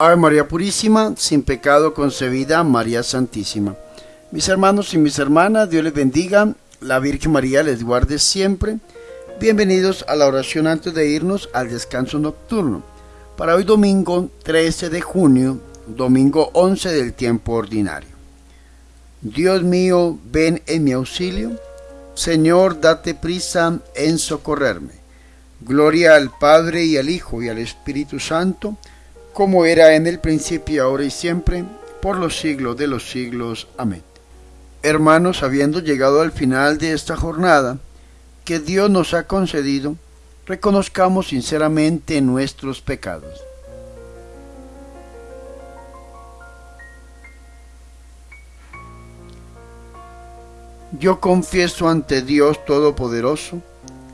Ave María Purísima, sin pecado concebida, María Santísima. Mis hermanos y mis hermanas, Dios les bendiga, la Virgen María les guarde siempre. Bienvenidos a la oración antes de irnos al descanso nocturno. Para hoy domingo 13 de junio, domingo 11 del tiempo ordinario. Dios mío, ven en mi auxilio. Señor, date prisa en socorrerme. Gloria al Padre y al Hijo y al Espíritu Santo como era en el principio, ahora y siempre, por los siglos de los siglos. Amén. Hermanos, habiendo llegado al final de esta jornada que Dios nos ha concedido, reconozcamos sinceramente nuestros pecados. Yo confieso ante Dios Todopoderoso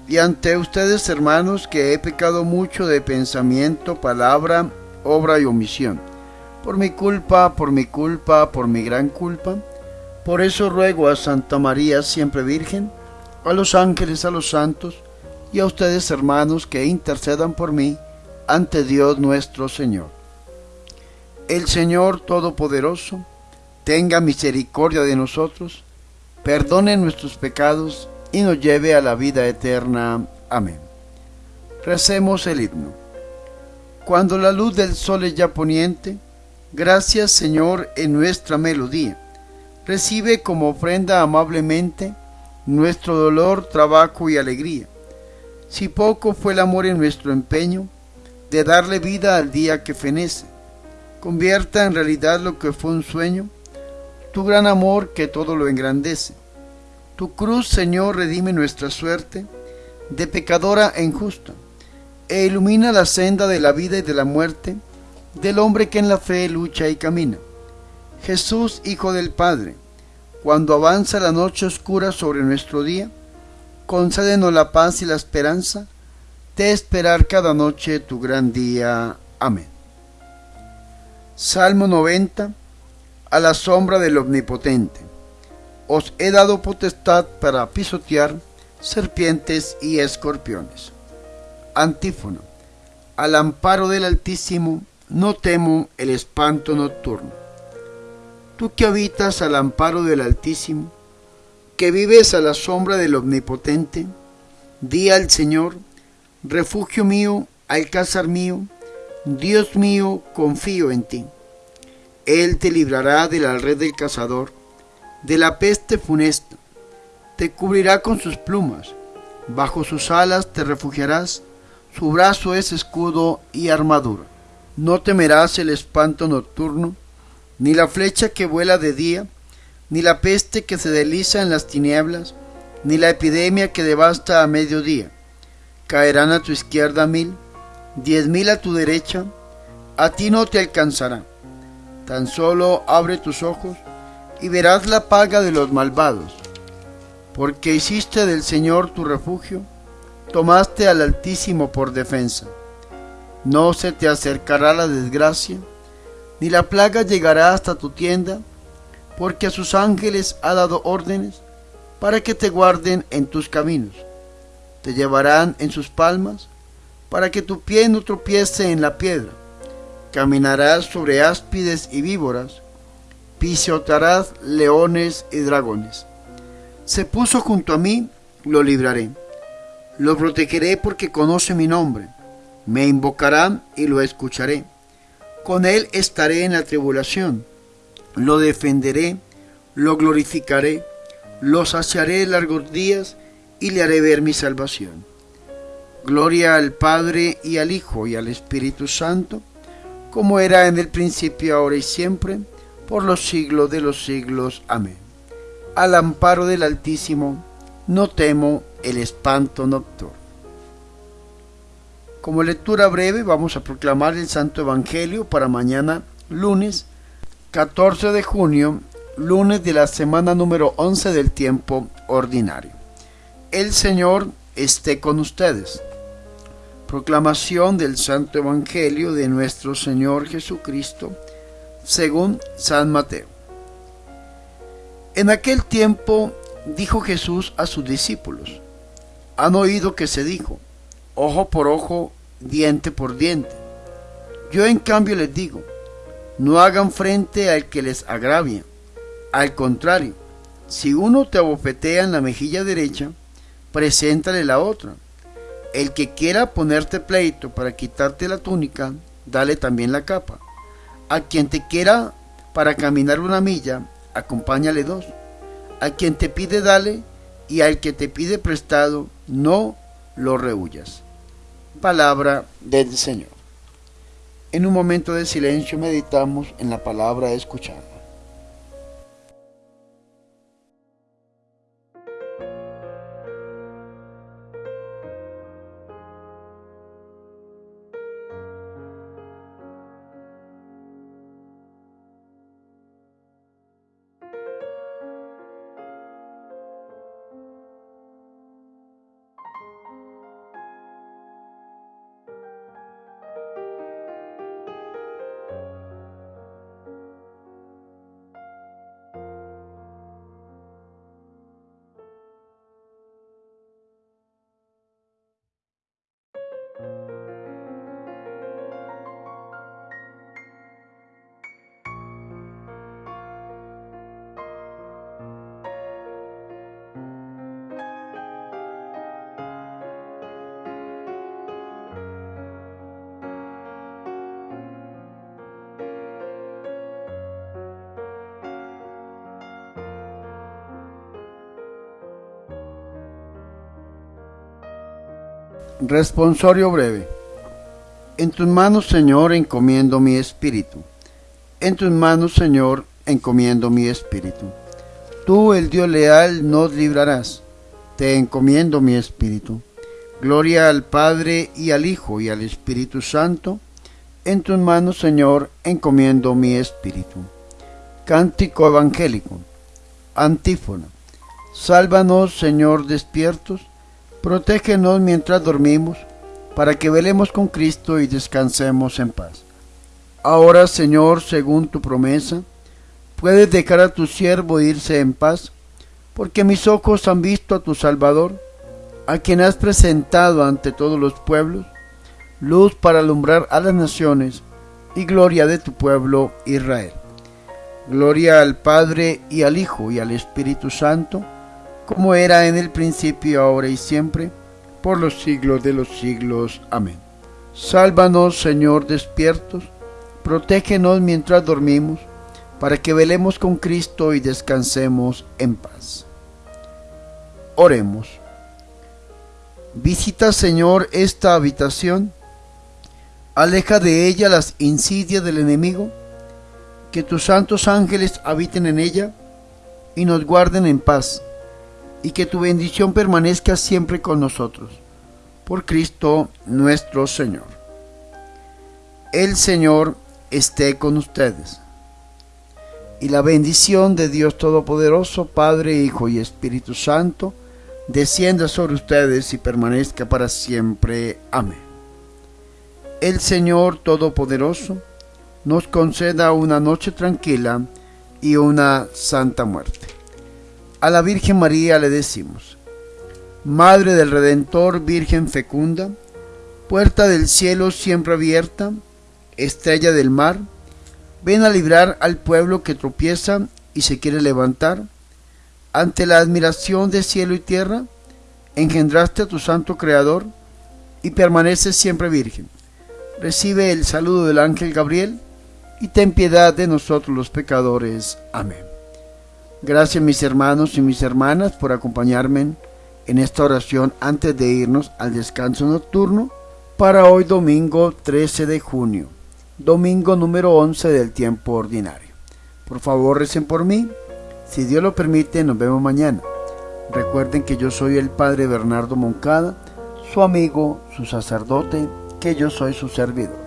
y ante ustedes, hermanos, que he pecado mucho de pensamiento, palabra obra y omisión. Por mi culpa, por mi culpa, por mi gran culpa. Por eso ruego a Santa María, siempre Virgen, a los ángeles, a los santos, y a ustedes hermanos que intercedan por mí ante Dios nuestro Señor. El Señor Todopoderoso tenga misericordia de nosotros, perdone nuestros pecados y nos lleve a la vida eterna. Amén. Recemos el himno. Cuando la luz del sol es ya poniente, gracias Señor en nuestra melodía. Recibe como ofrenda amablemente nuestro dolor, trabajo y alegría. Si poco fue el amor en nuestro empeño de darle vida al día que fenece, convierta en realidad lo que fue un sueño, tu gran amor que todo lo engrandece. Tu cruz, Señor, redime nuestra suerte de pecadora e injusta e ilumina la senda de la vida y de la muerte del hombre que en la fe lucha y camina. Jesús, Hijo del Padre, cuando avanza la noche oscura sobre nuestro día, concédenos la paz y la esperanza de esperar cada noche tu gran día. Amén. Salmo 90. A la sombra del Omnipotente. Os he dado potestad para pisotear serpientes y escorpiones. Antífono. Al amparo del Altísimo, no temo el espanto nocturno. Tú que habitas al amparo del Altísimo, que vives a la sombra del Omnipotente, di al Señor, refugio mío, alcázar mío, Dios mío, confío en ti. Él te librará de la red del cazador, de la peste funesta, te cubrirá con sus plumas, bajo sus alas te refugiarás, su brazo es escudo y armadura. No temerás el espanto nocturno, ni la flecha que vuela de día, ni la peste que se desliza en las tinieblas, ni la epidemia que devasta a mediodía. Caerán a tu izquierda mil, diez mil a tu derecha, a ti no te alcanzará. Tan solo abre tus ojos y verás la paga de los malvados, porque hiciste del Señor tu refugio, tomaste al Altísimo por defensa. No se te acercará la desgracia, ni la plaga llegará hasta tu tienda, porque a sus ángeles ha dado órdenes para que te guarden en tus caminos. Te llevarán en sus palmas, para que tu pie no tropiece en la piedra. Caminarás sobre áspides y víboras, pisotearás leones y dragones. Se puso junto a mí, lo libraré lo protegeré porque conoce mi nombre. Me invocará y lo escucharé. Con él estaré en la tribulación. Lo defenderé, lo glorificaré, lo saciaré largos días y le haré ver mi salvación. Gloria al Padre y al Hijo y al Espíritu Santo, como era en el principio, ahora y siempre, por los siglos de los siglos. Amén. Al amparo del Altísimo, no temo el espanto nocturno. Como lectura breve vamos a proclamar el Santo Evangelio para mañana lunes 14 de junio, lunes de la semana número 11 del tiempo ordinario. El Señor esté con ustedes. Proclamación del Santo Evangelio de nuestro Señor Jesucristo según San Mateo. En aquel tiempo dijo Jesús a sus discípulos, han oído que se dijo, ojo por ojo, diente por diente. Yo en cambio les digo, No hagan frente al que les agravia. Al contrario, si uno te abofetea en la mejilla derecha, preséntale la otra. El que quiera ponerte pleito para quitarte la túnica, dale también la capa. A quien te quiera para caminar una milla, acompáñale dos. A quien te pide, dale, y al que te pide prestado, no lo rehuyas. Palabra del Señor. En un momento de silencio meditamos en la palabra escuchada. Responsorio breve. En tus manos, Señor, encomiendo mi espíritu. En tus manos, Señor, encomiendo mi espíritu. Tú, el Dios leal, nos librarás. Te encomiendo mi espíritu. Gloria al Padre y al Hijo y al Espíritu Santo. En tus manos, Señor, encomiendo mi espíritu. Cántico evangélico. Antífona. Sálvanos, Señor, despiertos Protégenos mientras dormimos, para que velemos con Cristo y descansemos en paz. Ahora, Señor, según tu promesa, puedes dejar a tu siervo irse en paz, porque mis ojos han visto a tu Salvador, a quien has presentado ante todos los pueblos, luz para alumbrar a las naciones y gloria de tu pueblo Israel. Gloria al Padre y al Hijo y al Espíritu Santo, como era en el principio, ahora y siempre, por los siglos de los siglos. Amén. Sálvanos, Señor, despiertos, protégenos mientras dormimos, para que velemos con Cristo y descansemos en paz. Oremos. Visita, Señor, esta habitación, aleja de ella las insidias del enemigo, que tus santos ángeles habiten en ella y nos guarden en paz y que tu bendición permanezca siempre con nosotros. Por Cristo nuestro Señor. El Señor esté con ustedes. Y la bendición de Dios Todopoderoso, Padre, Hijo y Espíritu Santo, descienda sobre ustedes y permanezca para siempre. Amén. El Señor Todopoderoso nos conceda una noche tranquila y una santa muerte. A la Virgen María le decimos, Madre del Redentor, Virgen fecunda, puerta del cielo siempre abierta, estrella del mar, ven a librar al pueblo que tropieza y se quiere levantar. Ante la admiración de cielo y tierra, engendraste a tu santo Creador y permaneces siempre virgen. Recibe el saludo del ángel Gabriel y ten piedad de nosotros los pecadores. Amén. Gracias mis hermanos y mis hermanas por acompañarme en esta oración antes de irnos al descanso nocturno para hoy domingo 13 de junio, domingo número 11 del tiempo ordinario. Por favor recen por mí, si Dios lo permite nos vemos mañana. Recuerden que yo soy el Padre Bernardo Moncada, su amigo, su sacerdote, que yo soy su servidor.